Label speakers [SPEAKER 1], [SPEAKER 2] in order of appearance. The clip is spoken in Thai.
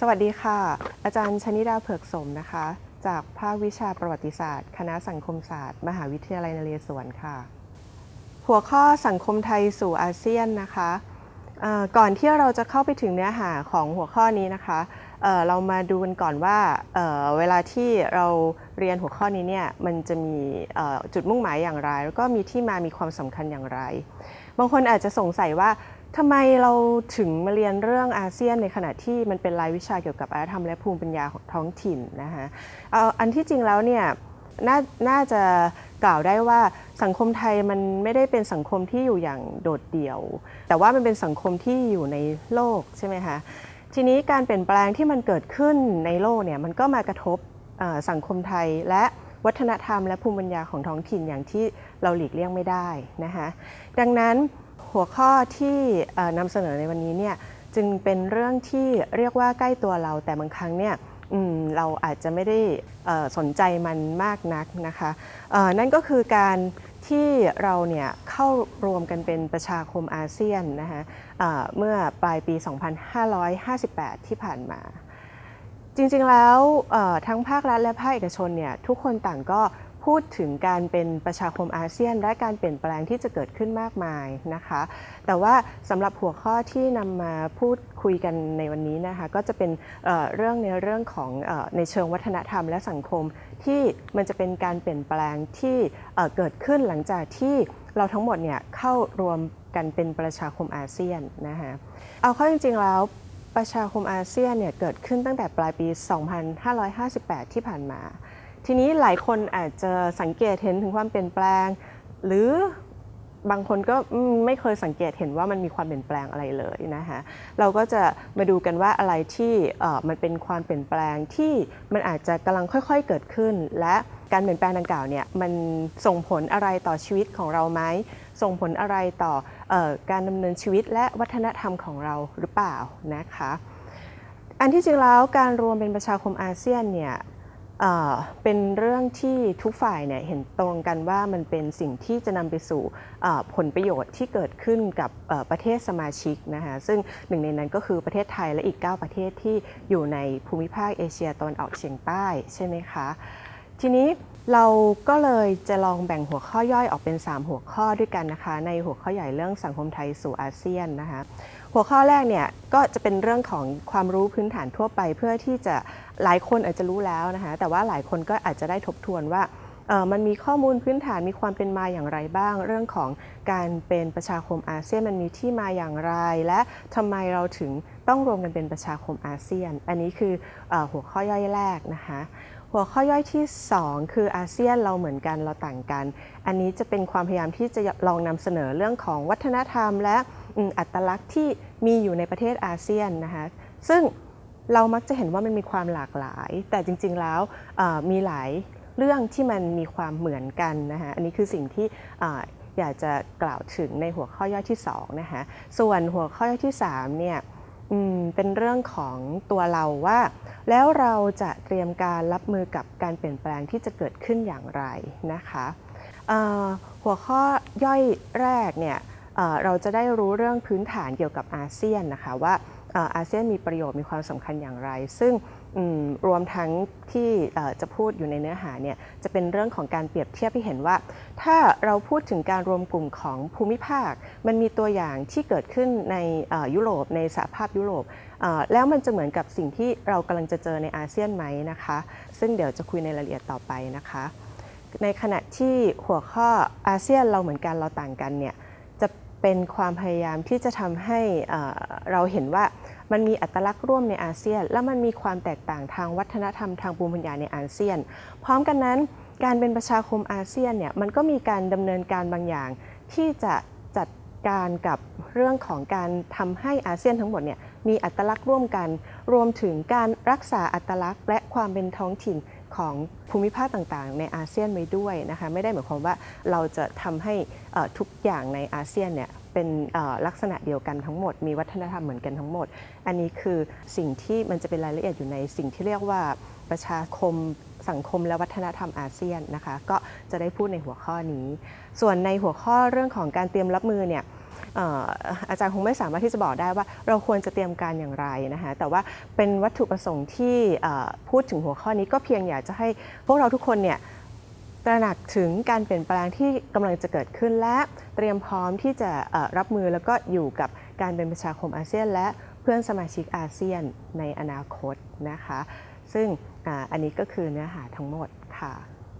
[SPEAKER 1] สวัสดีค่ะ อาจารย์ชนิดาเผือกสมนะคะ จากภาควิชาประวัติศาสตร์ คณะสังคมศาสตร์ มหาวิทยาลัยนเรศวรค่ะ หัวข้อสังคมไทยสู่อาเซียนนะคะก่อนที่เราจะเข้าไปถึงเนื้อหาของหัวข้อนี้นะคะเเรามาดูกันก่อนว่าเเวลาที่เราเรียนหัวข้อนี้เนี่ยมันจะมีจุดมุ่งหมายอย่างไร แล้วก็มีที่มามีความสำคัญอย่างไร บางคนอาจจะสงสัยว่า ทำไมเราถึงมาเรียนเรื่องอาเซียนในขณะที่มันเป็นรายวิชาเกี่ยวกับอารยธรรมและภูมิปัญญาของท้องถิ่นนะคะเอาอันที่จริงแล้วเนี่ยนน่าจะกล่าวได้ว่าสังคมไทยมันไม่ได้เป็นสังคมที่อยู่อย่างโดดเดี่ยว แต่ว่ามันเป็นสังคมที่อยู่ในโลกใช่ไหมคะทีนี้การเปลี่ยนแปลงที่มันเกิดขึ้นในโลกเนี่ยมันก็มากระทบสังคมไทยและวัฒนธรรมและภูมิปัญญาของท้องถิ่นอย่างที่เราหลีกเลี่ยงไม่ได้นะคะดังนั้น หัวข้อที่นำเสนอในวันนี้เนี่ยจึงเป็นเรื่องที่เรียกว่าใกล้ตัวเราแต่บางครั้งเนี่ยเราอาจจะไม่ได้สนใจมันมากนักนะคะนั่นก็คือการที่เราเนี่ยเข้ารวมกันเป็นประชาคมอาเซียนนะคะเอ่อเมื่อปลายปี 2558 ที่ผ่านมา จริงๆแล้วทั้งภาครัฐและภาคเอกชนเนี่ยทุกคนต่างก็ พูดถึงการเป็นประชาคมอาเซียน และการเปลี่ยนแปลงที่จะเกิดขึ้นมากมายนะคะ แต่ว่าสำหรับหัวข้อที่นำมาพูดคุยกันในวันนี้นะคะก็จะเป็นเเรื่องในเรื่องของอในเชิงวัฒนธรรมและสังคมที่มันจะเป็นการเปลี่ยนแปลงที่เเกิดขึ้นหลังจากที่เราทั้งหมดเนี่ยเข้ารวมกันเป็นประชาคมอาเซียนนะคะเอาเข้าจริงๆแล้วประชาคมอาเซียนเนี่ยเกิดขึ้นตั้งแต่ปลายปี 2558 ที่ผ่านมา ทีนี้หลายคนอาจจะสังเกตเห็นถึงความเปลี่ยนแปลง หรือบางคนก็ไม่เคยสังเกตเห็นว่ามันมีความเปลี่ยนแปลงอะไรเลยนะคะเราก็จะมาดูกันว่าอะไรที่มันเป็นความเปลี่ยนแปลงที่มันอาจจะกำลังค่อยๆเกิดขึ้น และการเปลี่ยนแปลงดังกล่าวเนี่ยมันส่งผลอะไรต่อชีวิตของเราไหมส่งผลอะไรต่อออการดำเนินชีวิตและวัฒนธรรมของเราหรือเปล่านะคะอันที่จริงแล้วการรวมเป็นประชาคมอาเซียนเนี่ย เป็นเรื่องที่ทุกฝ่ายเนี่ยเห็นตรงกันว่ามันเป็นสิ่งที่จะนำไปสู่ผลประโยชน์ที่เกิดขึ้นกับประเทศสมาชิกนะคะซึ่งหนึ่งในนั้นก็คือประเทศไทยและอีก 9 ประเทศที่อยู่ในภูมิภาคเอเชียตะวันออกเฉียงใต้ใช่ไหมคะทีนี้เราก็เลยจะลองแบ่งหัวข้อย่อยออกเป็น 3 หัวข้อด้วยกันนะคะ ในหัวข้อใหญ่เรื่องสังคมไทยสู่อาเซียนนะคะ หัวข้อแรกเนี่ยก็จะเป็นเรื่องของความรู้พื้นฐานทั่วไป เพื่อที่จะหลายคนอาจจะรู้แล้วนะคะแต่ว่าหลายคนก็อาจจะได้ทบทวนว่ามันมีข้อมูลพื้นฐานมีความเป็นมาอย่างไรบ้าง เรื่องของการเป็นประชาคมอาเซียนมันมีที่มาอย่างไร และทำไมเราถึงต้องรวมกันเป็นประชาคมอาเซียน อันนี้คืออหัวข้อย่อยแรกนะคะหัวข้อย่อยที่ 2 คืออาเซียนเราเหมือนกันเราต่างกัน อันนี้จะเป็นความพยายามที่จะลองนำเสนอเรื่องของวัฒนธรรม และอัตลักษณ์ที่ มีอยู่ในประเทศอาเซียนนะคะซึ่งเรามักจะเห็นว่ามันมีความหลากหลาย แต่จริง ๆแล้วมีหลายเรื่องที่มันมีความเหมือนกันนะคะอันนี้คือสิ่งที่ออยากจะกล่าวถึงในหัวข้อย่อยที่2นะคะส่วนหัวข้อย่อยที่3เนี่ยเป็นเรื่องของตัวเราว่า แล้วเราจะเตรียมการรับมือกับการเปลี่ยนแปลงที่จะเกิดขึ้นอย่างไรนะคะหัวข้อย่อยแรกเนี่ย เราจะได้รู้เรื่องพื้นฐานเกี่ยวกับอาเซียนนะคะว่าอาเซียนมีประโยชน์มีความสำคัญอย่างไร ซึ่งรวมทั้งที่จะพูดอยู่ในเนื้อหาเนี่ยจะเป็นเรื่องของการเปรียบเทียบให้เห็นว่า ถ้าเราพูดถึงการรวมกลุ่มของภูมิภาค มันมีตัวอย่างที่เกิดขึ้นในยุโรปในสหภาพยุโรปแล้วมันจะเหมือนกับสิ่งที่เรากำลังจะเจอในอาเซียนไหมนะคะ ซึ่งเดี๋ยวจะคุยในรายละเอียดต่อไปนะคะ ในขณะที่หัวข้ออาเซียนเราเหมือนกันเราต่างกันเนี่ย เป็นความพยายามที่จะทำให้เราเห็นว่ามันมีอัตลักษณ์ร่วมในอาเซียน และมันมีความแตกต่างทางวัฒนธรรมทางภูมิปัญญาในอาเซียน พร้อมกันนั้น การเป็นประชาคมอาเซียนเนี่ยมันก็มีการดำเนินการบางอย่าง ที่จะจัดการกับเรื่องของการทำให้อาเซียนทั้งหมดเนี่ยมีอัตลักษณ์ร่วมกัน รวมถึงการรักษาอัตลักษณ์ และความเป็นท้องถิ่น ของภูมิภาคต่างๆ ในอาเซียนไว้ด้วยนะคะไม่ได้หมายความว่าเราจะทำให้ทุกอย่างในอาเซียนเนี่ยเป็นลักษณะเดียวกันทั้งหมด มีวัฒนธรรมเหมือนกันทั้งหมด อันนี้คือสิ่งที่มันจะเป็นรายละเอียดอยู่ในสิ่งที่เรียกว่าประชาคมสังคมและวัฒนธรรมอาเซียนนะคะ ก็จะได้พูดในหัวข้อนี้ ส่วนในหัวข้อเรื่องของการเตรียมรับมือเนี่ย อาจารย์คงไม่สามารถที่จะบอกได้ว่าเราควรจะเตรียมการอย่างไรนะคะแต่ว่าเป็นวัตถุประสงค์ที่พูดถึงหัวข้อนี้ก็เพียงอยากจะให้พวกเราทุกคนเนี่ยตระหนักถึงการเปลี่ยนแปลงที่กำลังจะเกิดขึ้นและเตรียมพร้อมที่จะรับมือแล้วก็อยู่กับการเป็นประชาคมอาเซียน และเพื่อนสมาชิกอาเซียนในอนาคตนะคะ ซึ่งออันนี้ก็คือเนื้อหาทั้งหมดค่ะ